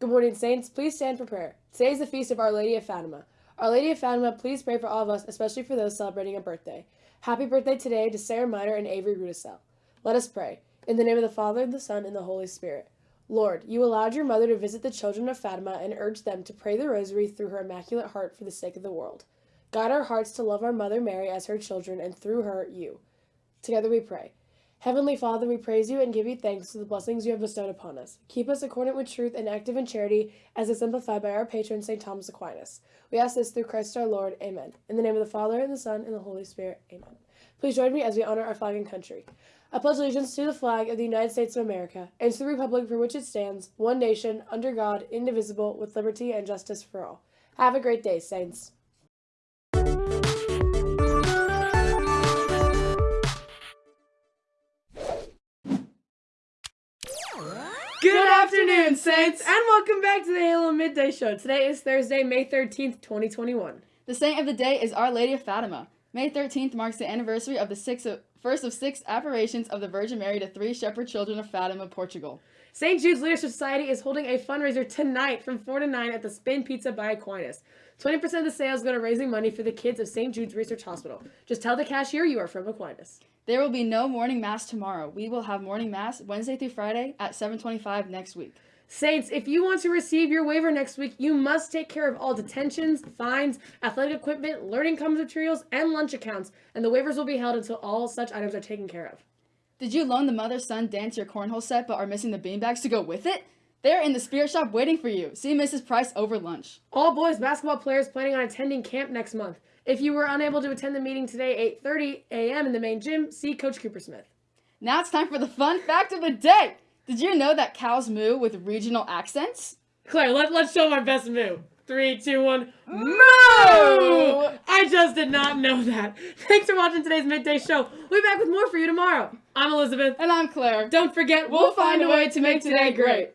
Good morning, Saints. Please stand for prayer. Today is the feast of Our Lady of Fatima. Our Lady of Fatima, please pray for all of us, especially for those celebrating a birthday. Happy birthday today to Sarah Miner and Avery Rudisell. Let us pray. In the name of the Father, the Son, and the Holy Spirit. Lord, you allowed your mother to visit the children of Fatima and urged them to pray the rosary through her immaculate heart for the sake of the world. Guide our hearts to love our Mother Mary as her children, and through her, you. Together we pray. Heavenly Father, we praise you and give you thanks for the blessings you have bestowed upon us. Keep us accordant with truth and active in charity, as exemplified by our patron, St. Thomas Aquinas. We ask this through Christ our Lord. Amen. In the name of the Father, and the Son, and the Holy Spirit. Amen. Please join me as we honor our flag and country. I pledge allegiance to the flag of the United States of America, and to the republic for which it stands, one nation, under God, indivisible, with liberty and justice for all. Have a great day, Saints. Good afternoon, Saints, and welcome back to the Halo Midday Show. Today is Thursday, May 13th, 2021. The saint of the day is Our Lady of Fatima. May 13th marks the anniversary of the six of, first of six apparitions of the Virgin Mary to three shepherd children of Fatima, Portugal. St. Jude's Leadership Society is holding a fundraiser tonight from 4 to 9 at the Spin Pizza by Aquinas. 20% of the sales go to raising money for the kids of St. Jude's Research Hospital. Just tell the cashier you are from Aquinas. There will be no morning mass tomorrow. We will have morning mass Wednesday through Friday at 7:25 next week. Saints, if you want to receive your waiver next week, you must take care of all detentions, fines, athletic equipment, learning commons materials, and lunch accounts, and the waivers will be held until all such items are taken care of. Did you loan the mother-son dance your cornhole set but are missing the beanbags to go with it? They're in the spirit shop waiting for you. See Mrs. Price over lunch. All boys basketball players planning on attending camp next month. If you were unable to attend the meeting today, 8:30 a.m. in the main gym, see Coach Cooper Smith. Now it's time for the fun fact of the day. Did you know that cows moo with regional accents? Claire, let, let's show my best moo. Three, two, one. Moo! I just did not know that. Thanks for watching today's midday show. We'll be back with more for you tomorrow. I'm Elizabeth. And I'm Claire. Don't forget, we'll, find a way to make today great.